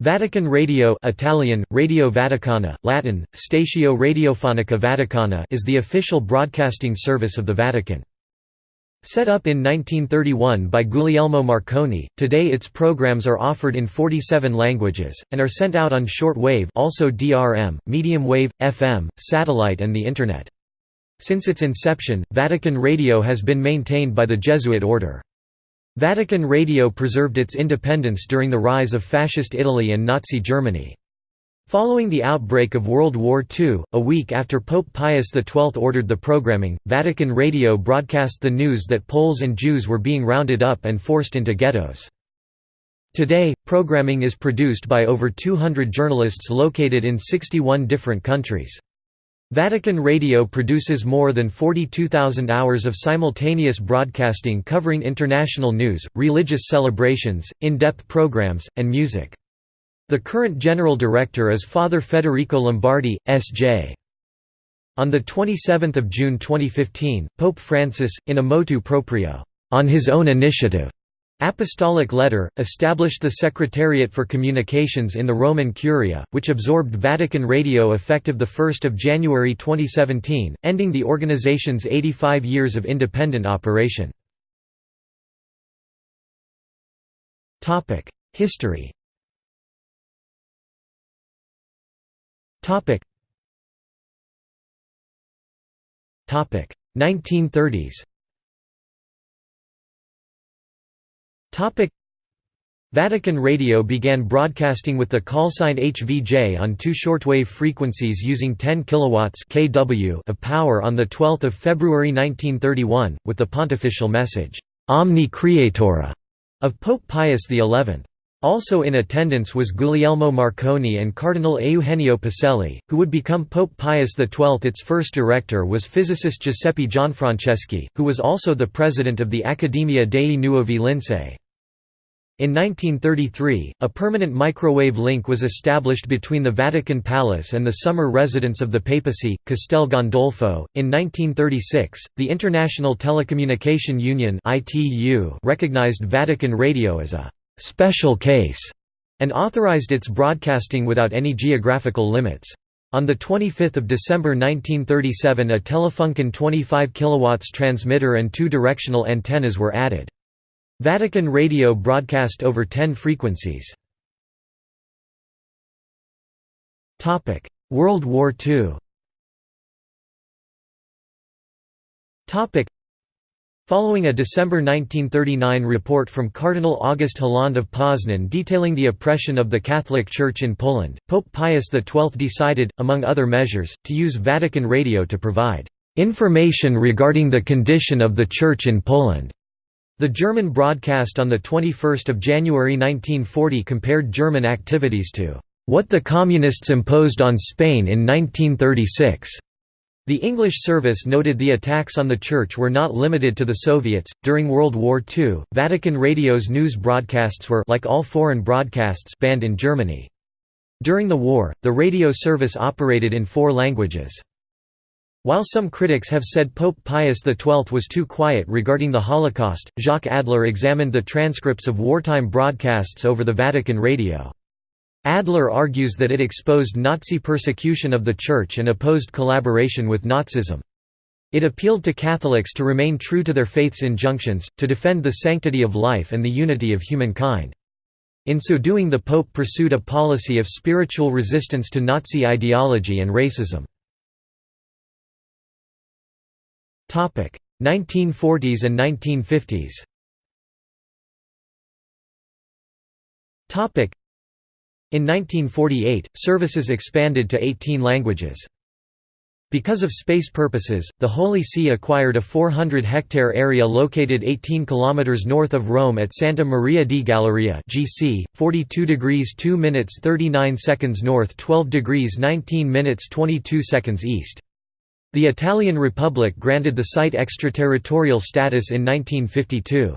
Vatican Radio Italian, Radio Vaticana, Latin, Statio Radiofonica Vaticana is the official broadcasting service of the Vatican. Set up in 1931 by Guglielmo Marconi, today its programs are offered in 47 languages, and are sent out on short wave also DRM, medium wave, FM, satellite and the Internet. Since its inception, Vatican Radio has been maintained by the Jesuit order. Vatican Radio preserved its independence during the rise of Fascist Italy and Nazi Germany. Following the outbreak of World War II, a week after Pope Pius XII ordered the programming, Vatican Radio broadcast the news that Poles and Jews were being rounded up and forced into ghettos. Today, programming is produced by over 200 journalists located in 61 different countries. Vatican Radio produces more than 42,000 hours of simultaneous broadcasting covering international news, religious celebrations, in-depth programs, and music. The current general director is Father Federico Lombardi, S.J. On 27 June 2015, Pope Francis, in a motu proprio, on his own initiative, Apostolic Letter, established the Secretariat for Communications in the Roman Curia, which absorbed Vatican Radio effective 1 January 2017, ending the organization's 85 years of independent operation. History Topic 1930s Vatican Radio began broadcasting with the callsign HVJ on two shortwave frequencies using 10 kilowatts (kW) of power on the 12th of February 1931 with the pontifical message Omni Creatora of Pope Pius XI. Also in attendance was Guglielmo Marconi and Cardinal Eugenio Pacelli, who would become Pope Pius XII. Its first director was physicist Giuseppe Gianfranceschi, who was also the president of the Accademia dei Nuovi Lincei. In 1933, a permanent microwave link was established between the Vatican Palace and the summer residence of the papacy, Castel Gandolfo. In 1936, the International Telecommunication Union recognized Vatican Radio as a special case and authorized its broadcasting without any geographical limits. On 25 December 1937 a Telefunken 25 kW transmitter and two directional antennas were added. Vatican Radio broadcast over 10 frequencies. World War II Following a December 1939 report from Cardinal August Hlond of Poznan detailing the oppression of the Catholic Church in Poland, Pope Pius XII decided, among other measures, to use Vatican Radio to provide "...information regarding the condition of the Church in Poland." The German broadcast on 21 January 1940 compared German activities to "...what the Communists imposed on Spain in 1936." The English service noted the attacks on the Church were not limited to the Soviets. During World War II, Vatican Radio's news broadcasts were like all foreign broadcasts banned in Germany. During the war, the radio service operated in four languages. While some critics have said Pope Pius XII was too quiet regarding the Holocaust, Jacques Adler examined the transcripts of wartime broadcasts over the Vatican radio. Adler argues that it exposed Nazi persecution of the Church and opposed collaboration with Nazism. It appealed to Catholics to remain true to their faith's injunctions, to defend the sanctity of life and the unity of humankind. In so doing the Pope pursued a policy of spiritual resistance to Nazi ideology and racism. 1940s and 1950s In 1948, services expanded to 18 languages. Because of space purposes, the Holy See acquired a 400-hectare area located 18 km north of Rome at Santa Maria di Galeria GC, 42 degrees 2 minutes 39 seconds north 12 degrees 19 minutes 22 seconds east. The Italian Republic granted the site extraterritorial status in 1952.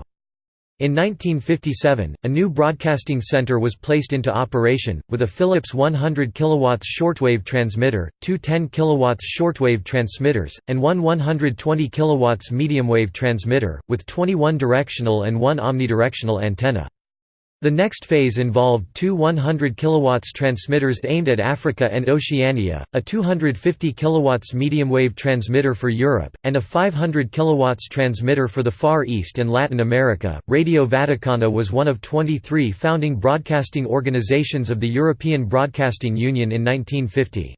In 1957, a new broadcasting center was placed into operation, with a Philips 100 kW shortwave transmitter, two 10 kW shortwave transmitters, and one 120 kW mediumwave transmitter, with 21 directional and one omnidirectional antenna. The next phase involved two 100 kW transmitters aimed at Africa and Oceania, a 250 kW medium-wave transmitter for Europe, and a 500 kW transmitter for the Far East and Latin America. Radio Vaticana was one of 23 founding broadcasting organizations of the European Broadcasting Union in 1950.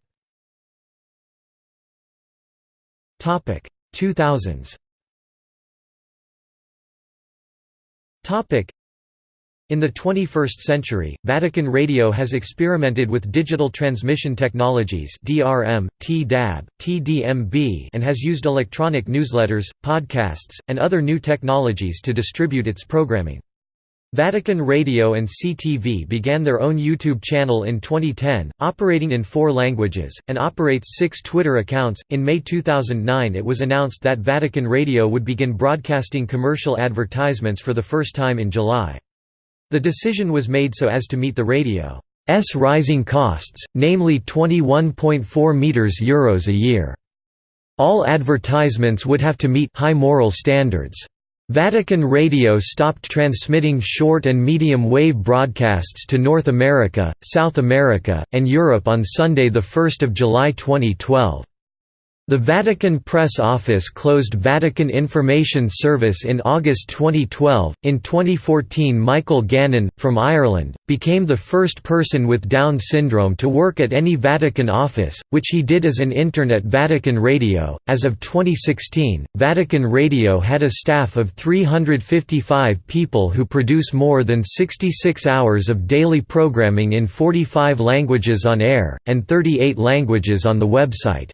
Topic 2000s. In the 21st century, Vatican Radio has experimented with digital transmission technologies DRM, TDAB, TDMB and has used electronic newsletters, podcasts, and other new technologies to distribute its programming. Vatican Radio and CTV began their own YouTube channel in 2010, operating in four languages, and operates six Twitter accounts. In May 2009, it was announced that Vatican Radio would begin broadcasting commercial advertisements for the first time in July. The decision was made so as to meet the radio's rising costs, namely 21.4 meters euros a year. All advertisements would have to meet high moral standards. Vatican Radio stopped transmitting short and medium wave broadcasts to North America, South America, and Europe on Sunday 1 July 2012. The Vatican Press Office closed Vatican Information Service in August 2012. In 2014, Michael Gannon, from Ireland, became the first person with Down syndrome to work at any Vatican office, which he did as an intern at Vatican Radio. As of 2016, Vatican Radio had a staff of 355 people who produce more than 66 hours of daily programming in 45 languages on air, and 38 languages on the website.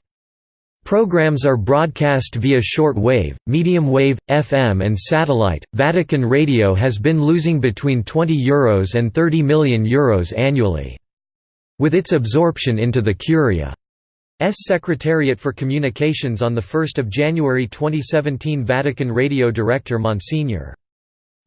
Programs are broadcast via short wave, medium wave, FM and satellite. Vatican Radio has been losing between €20 Euros and €30 million Euros annually. With its absorption into the Curia's Secretariat for Communications on 1 January 2017 Vatican Radio Director Monsignor.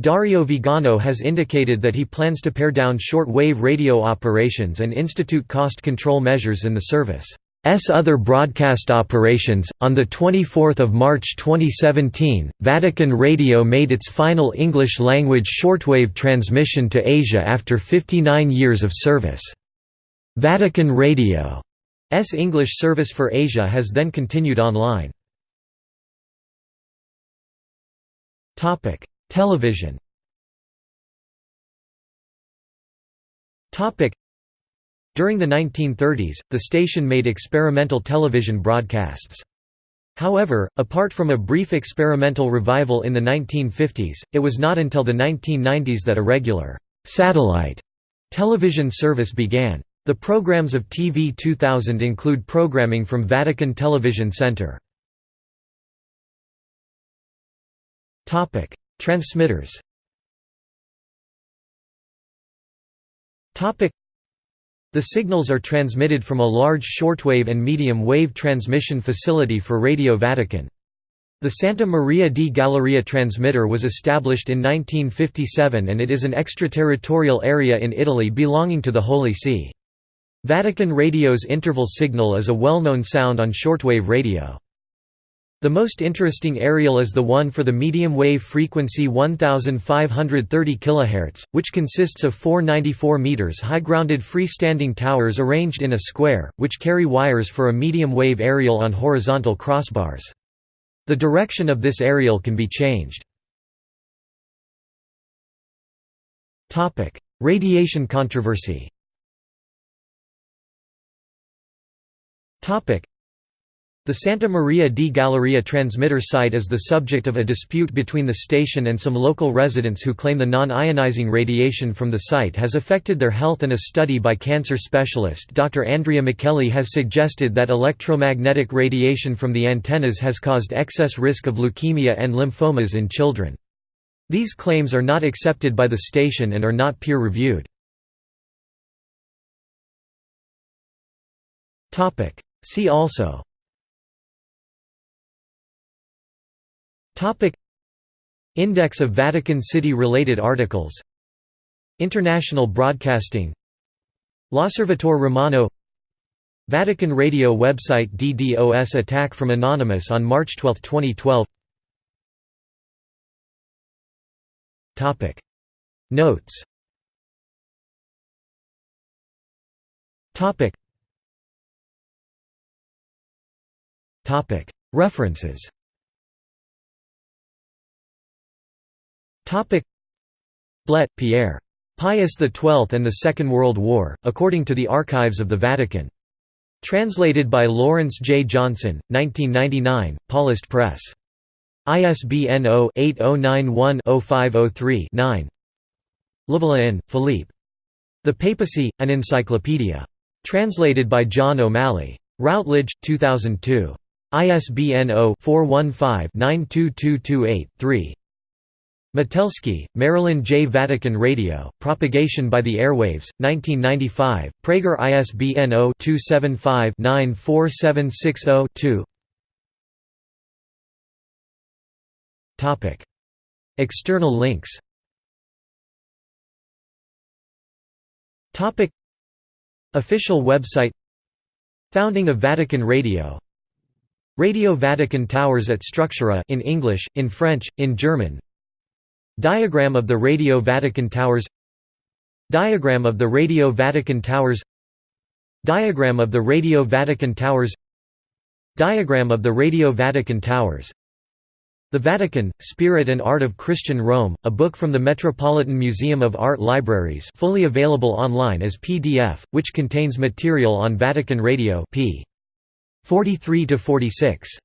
Dario Vigano has indicated that he plans to pare down short-wave radio operations and institute cost control measures in the service. S other broadcast operations. On the 24th of March 2017, Vatican Radio made its final English language shortwave transmission to Asia after 59 years of service. Vatican Radio's English service for Asia has then continued online. Topic: Television. Topic: during the 1930s, the station made experimental television broadcasts. However, apart from a brief experimental revival in the 1950s, it was not until the 1990s that a regular satellite television service began. The programs of TV 2000 include programming from Vatican Television Center. Transmitters the signals are transmitted from a large shortwave and medium-wave transmission facility for Radio Vatican. The Santa Maria di Galeria transmitter was established in 1957 and it is an extraterritorial area in Italy belonging to the Holy See. Vatican Radio's interval signal is a well-known sound on shortwave radio. The most interesting aerial is the one for the medium wave frequency 1530 kHz, which consists of four 94 meters high grounded freestanding towers arranged in a square, which carry wires for a medium wave aerial on horizontal crossbars. The direction of this aerial can be changed. Radiation controversy the Santa Maria di Galeria transmitter site is the subject of a dispute between the station and some local residents who claim the non-ionizing radiation from the site has affected their health and a study by cancer specialist Dr. Andrea Micheli has suggested that electromagnetic radiation from the antennas has caused excess risk of leukemia and lymphomas in children. These claims are not accepted by the station and are not peer-reviewed. See also Index of Vatican City-related articles. International Broadcasting. L'Osservatore Romano. Vatican Radio website DDoS attack from Anonymous on March 12, 2012 Topic. Notes. Topic. Topic. References. Blet, Pierre. Pius XII and the Second World War, according to the Archives of the Vatican. Translated by Lawrence J. Johnson, 1999, Paulist Press. ISBN 0-8091-0503-9 Levillain, Philippe. The Papacy, an Encyclopedia. Translated by John O'Malley. Routledge, 2002. ISBN 0-415-92228-3. Matelski, Marilyn J. Vatican Radio, Propagation by the Airwaves, 1995, Praeger ISBN 0-275-94760-2 External links. Official website. Founding of Vatican Radio. Radio Vatican Towers at Structurae in English, in French, in German Diagram of the Radio Vatican Towers Diagram of the Radio Vatican Towers Diagram of the Radio Vatican Towers Diagram of the Radio Vatican Towers The Vatican, Spirit and Art of Christian Rome, a book from the Metropolitan Museum of Art Libraries fully available online as PDF, which contains material on Vatican Radio p. 43–46.